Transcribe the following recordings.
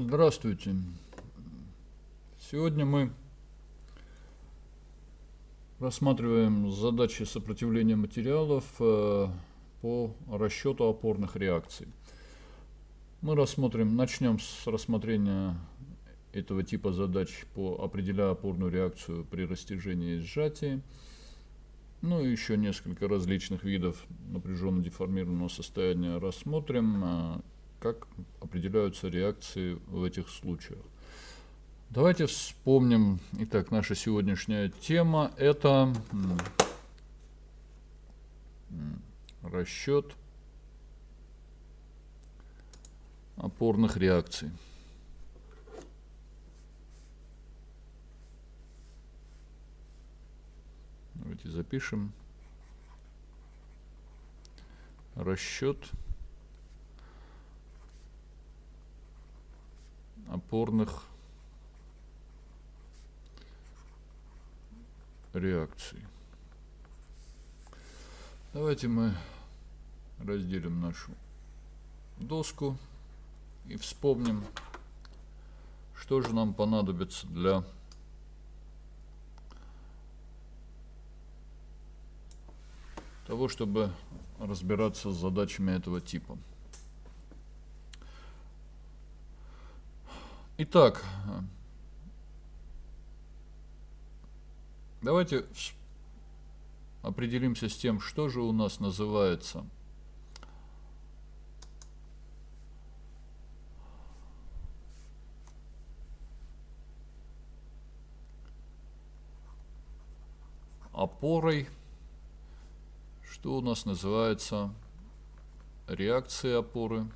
Здравствуйте. Сегодня мы рассматриваем задачи сопротивления материалов э, по расчету опорных реакций. Мы рассмотрим, начнем с рассмотрения этого типа задач по определяя опорную реакцию при растяжении и сжатии. Ну и еще несколько различных видов напряженно деформированного состояния рассмотрим, э, как определяются реакции в этих случаях. Давайте вспомним. Итак, наша сегодняшняя тема это расчет опорных реакций. Давайте запишем. Расчет опорных. Давайте мы разделим нашу доску и вспомним, что же нам понадобится для того, чтобы разбираться с задачами этого типа. Итак, давайте определимся с тем, что же у нас называется. Опорой, что у нас называется? Реакцией опоры.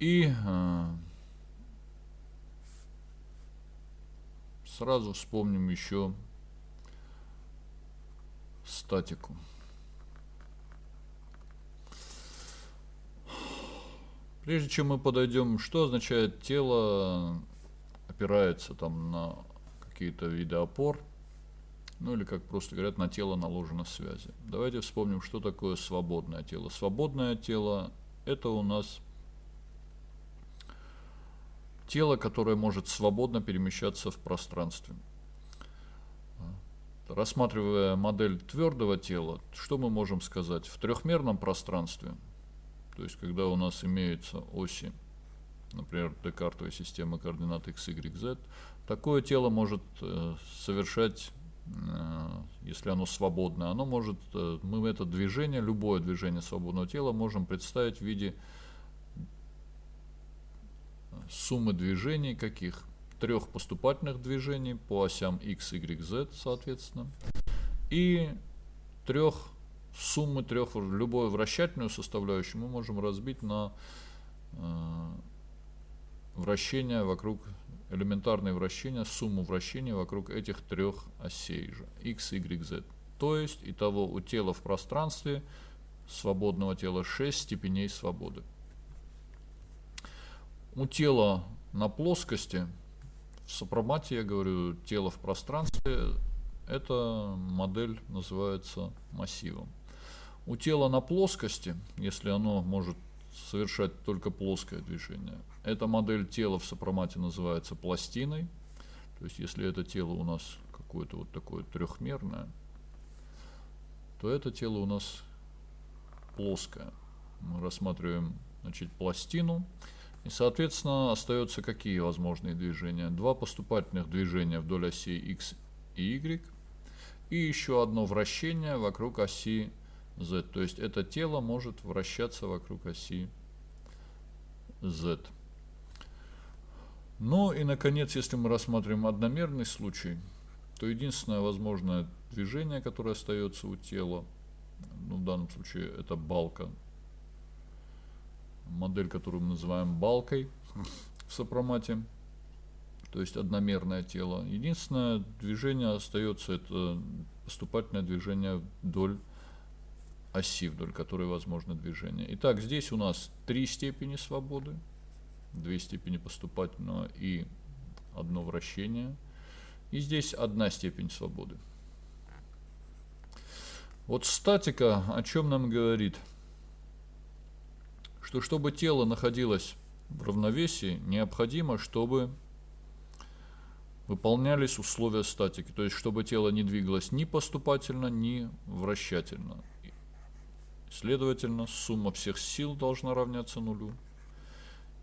И э, сразу вспомним еще статику. Прежде чем мы подойдем, что означает тело опирается там на какие-то виды опор, ну или как просто говорят, на тело наложена связи. Давайте вспомним, что такое свободное тело. Свободное тело это у нас тело, которое может свободно перемещаться в пространстве. Рассматривая модель твердого тела, что мы можем сказать? В трехмерном пространстве, то есть когда у нас имеются оси, например, декартовой системы координат x, y, z, такое тело может э, совершать, э, если оно свободное, оно может, э, мы это движение, любое движение свободного тела можем представить в виде суммы движений каких? Трех поступательных движений по осям x, y, z, соответственно. И трех суммы трех, любую вращательную составляющую мы можем разбить на э, вращение вокруг, элементарные вращения, сумму вращений вокруг этих трех осей же, x, y, z. То есть, итого у тела в пространстве, свободного тела 6 степеней свободы у тела на плоскости, в сопромате я говорю, тело в пространстве, эта модель называется массивом. У тела на плоскости, если оно может совершать только плоское движение, эта модель тела в сопромате называется пластиной. То есть если это тело у нас какое-то вот такое трехмерное, то это тело у нас плоское. Мы рассматриваем значит, пластину. И, соответственно, остаются какие возможные движения? Два поступательных движения вдоль оси x и y. И еще одно вращение вокруг оси z. То есть это тело может вращаться вокруг оси z. Ну и, наконец, если мы рассматриваем одномерный случай, то единственное возможное движение, которое остается у тела, ну, в данном случае это балка модель, которую мы называем балкой в сопромате, то есть одномерное тело. Единственное движение остается, это поступательное движение вдоль оси, вдоль которой возможно движение. Итак, здесь у нас три степени свободы, две степени поступательного и одно вращение. И здесь одна степень свободы. Вот статика о чем нам говорит – что чтобы тело находилось в равновесии, необходимо, чтобы выполнялись условия статики, то есть чтобы тело не двигалось ни поступательно, ни вращательно. Следовательно, сумма всех сил должна равняться нулю,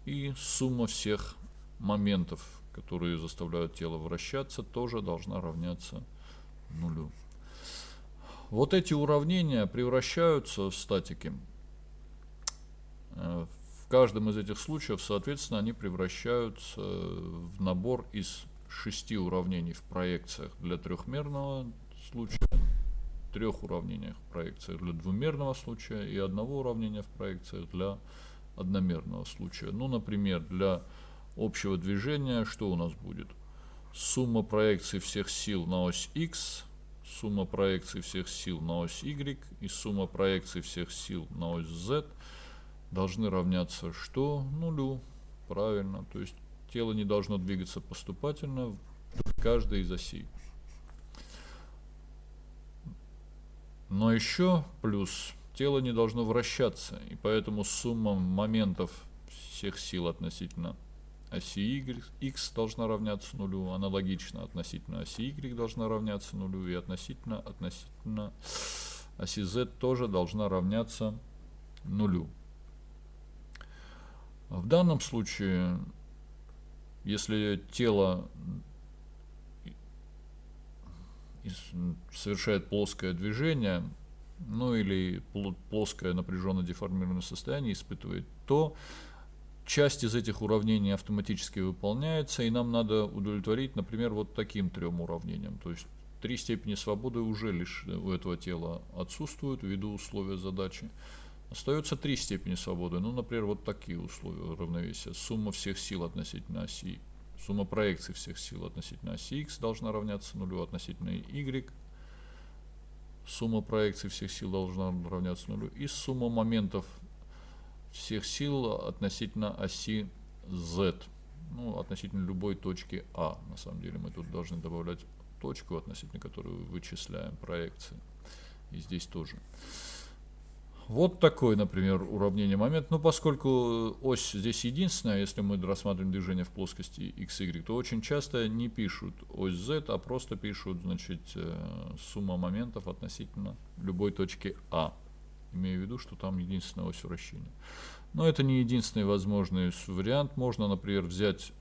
и сумма всех моментов, которые заставляют тело вращаться, тоже должна равняться нулю. Вот эти уравнения превращаются в статики. Э, в каждом из этих случаев, соответственно, они превращаются в набор из шести уравнений в проекциях для трехмерного случая, трех уравнениях в проекциях для двумерного случая и одного уравнения в проекциях для одномерного случая. Ну, например, для общего движения что у нас будет? Сумма проекций всех сил на ось x, сумма проекций всех сил на ось y и сумма проекций всех сил на ось z должны равняться что? Нулю. Правильно. То есть тело не должно двигаться поступательно в каждой из осей. Но еще плюс тело не должно вращаться, и поэтому сумма моментов всех сил относительно оси y, x должна равняться нулю, аналогично относительно оси y должна равняться нулю, и относительно, относительно оси z тоже должна равняться нулю. В данном случае если тело совершает плоское движение, ну или плоское напряженно деформированное состояние испытывает, то часть из этих уравнений автоматически выполняется, и нам надо удовлетворить, например, вот таким трем уравнениям. То есть три степени свободы уже лишь у этого тела отсутствуют ввиду условия задачи. Остается три степени свободы. Ну, например, вот такие условия равновесия. Сумма всех сил относительно оси, сумма проекций всех сил относительно оси x должна равняться нулю относительно y. Сумма проекций всех сил должна равняться нулю. И сумма моментов всех сил относительно оси z. Ну, относительно любой точки А. На самом деле мы тут должны добавлять точку, относительно которой вычисляем проекции. И здесь тоже. Вот такой, например, уравнение момент. Ну, поскольку ось здесь единственная, если мы рассматриваем движение в плоскости x, y, то очень часто не пишут ось z, а просто пишут, значит, э, сумма моментов относительно любой точки А. Имею в виду, что там единственная ось вращения. Но это не единственный возможный вариант. Можно, например, взять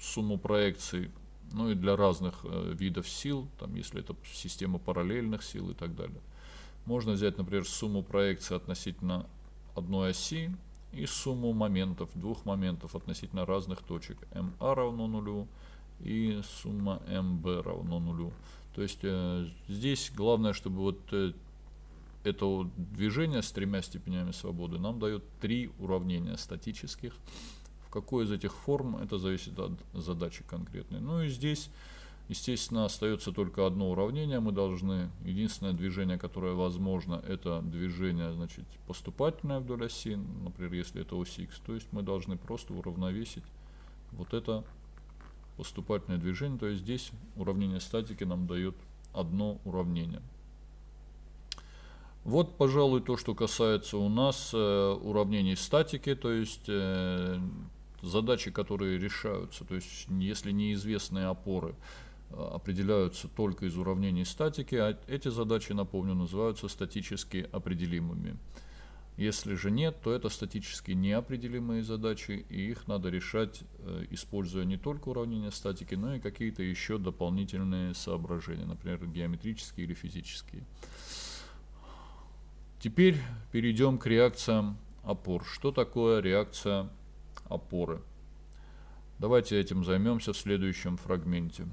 сумму проекций ну и для разных э, видов сил, там, если это система параллельных сил и так далее. Можно взять, например, сумму проекции относительно одной оси и сумму моментов, двух моментов относительно разных точек. МА равно нулю и сумма МБ равно нулю. То есть э, здесь главное, чтобы вот э, это движение с тремя степенями свободы нам дает три уравнения статических. В какой из этих форм, это зависит от задачи конкретной. Ну и здесь Естественно, остается только одно уравнение. Мы должны, единственное движение, которое возможно, это движение значит, поступательное вдоль оси, например, если это ось x. То есть мы должны просто уравновесить вот это поступательное движение. То есть здесь уравнение статики нам дает одно уравнение. Вот, пожалуй, то, что касается у нас э, уравнений статики, то есть э, задачи, которые решаются, то есть если неизвестные опоры, определяются только из уравнений статики, а эти задачи, напомню, называются статически определимыми. Если же нет, то это статически неопределимые задачи, и их надо решать, э, используя не только уравнения статики, но и какие-то еще дополнительные соображения, например, геометрические или физические. Теперь перейдем к реакциям опор. Что такое реакция опоры? Давайте этим займемся в следующем фрагменте.